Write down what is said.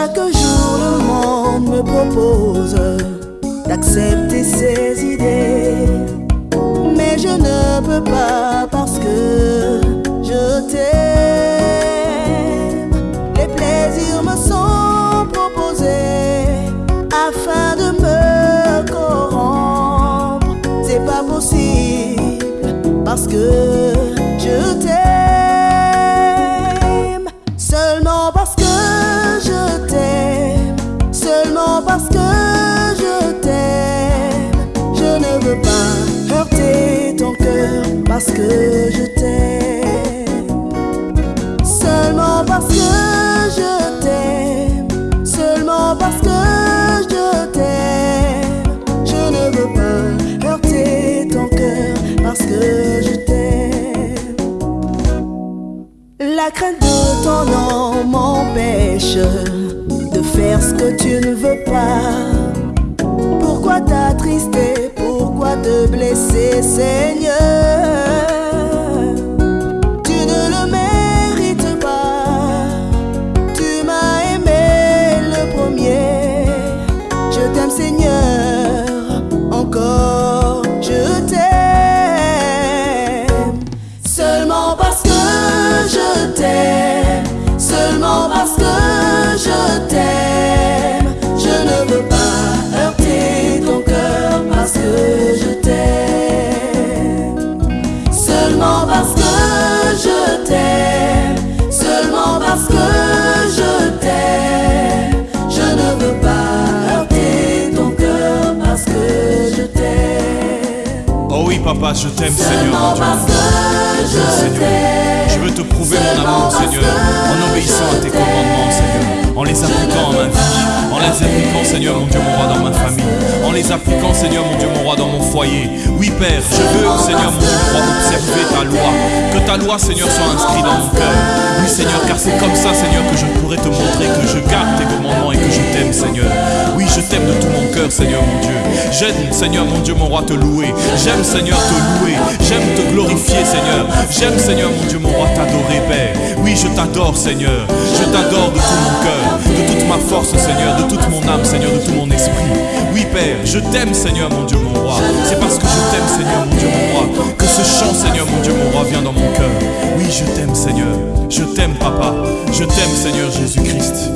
Chaque jour le monde me propose d'accepter ses idées. Mais je ne peux pas parce que je t'aime. Les plaisirs me sont proposés afin de me corrompre. C'est pas possible parce que parce que je t'aime. Seulement parce que je t'aime. Seulement parce que je t'aime. Je ne veux pas heurter ton cœur parce que je t'aime. La crainte de ton nom m'empêche de faire ce que tu ne veux pas. Pourquoi t'attrister Pourquoi te blesser, Seigneur? Oh oui, papa, je t'aime, Seigneur, mon Dieu. Seigneur, je veux te prouver mon amour, Seigneur, en obéissant à tes commandements, Seigneur, en les appliquant à ma vie, en les appliquant, Seigneur, mon Dieu, mon roi, dans ma famille, en les appliquant, Seigneur, mon Dieu, mon roi, dans mon foyer. Oui, Père, je veux, Seigneur, mon Dieu, mon roi, observer ta loi, que ta loi, Seigneur, soit inscrite dans mon cœur. Oui, Seigneur, car c'est comme ça, Seigneur, que je pourrai te montrer que je garde tes commandements et que je t'aime, Seigneur. Oui, je t'aime de tout Seigneur, mon Dieu. J'aime, Seigneur, mon Dieu, mon roi, te louer. J'aime, Seigneur, te louer. J'aime te glorifier, Seigneur. J'aime, Seigneur, mon Dieu, mon roi, t'adorer, Père. Oui, je t'adore, Seigneur. Je t'adore de tout mon cœur, de toute ma force, Seigneur, de toute mon âme, Seigneur, de tout mon esprit. Oui, Père, je t'aime, Seigneur, mon Dieu, mon roi. C'est parce que je t'aime, Seigneur, mon Dieu, mon roi, que ce chant, Seigneur, mon Dieu, mon roi, vient dans mon cœur. Oui, je t'aime, Seigneur. Je t'aime, Papa. Je t'aime, Seigneur Jésus-Christ.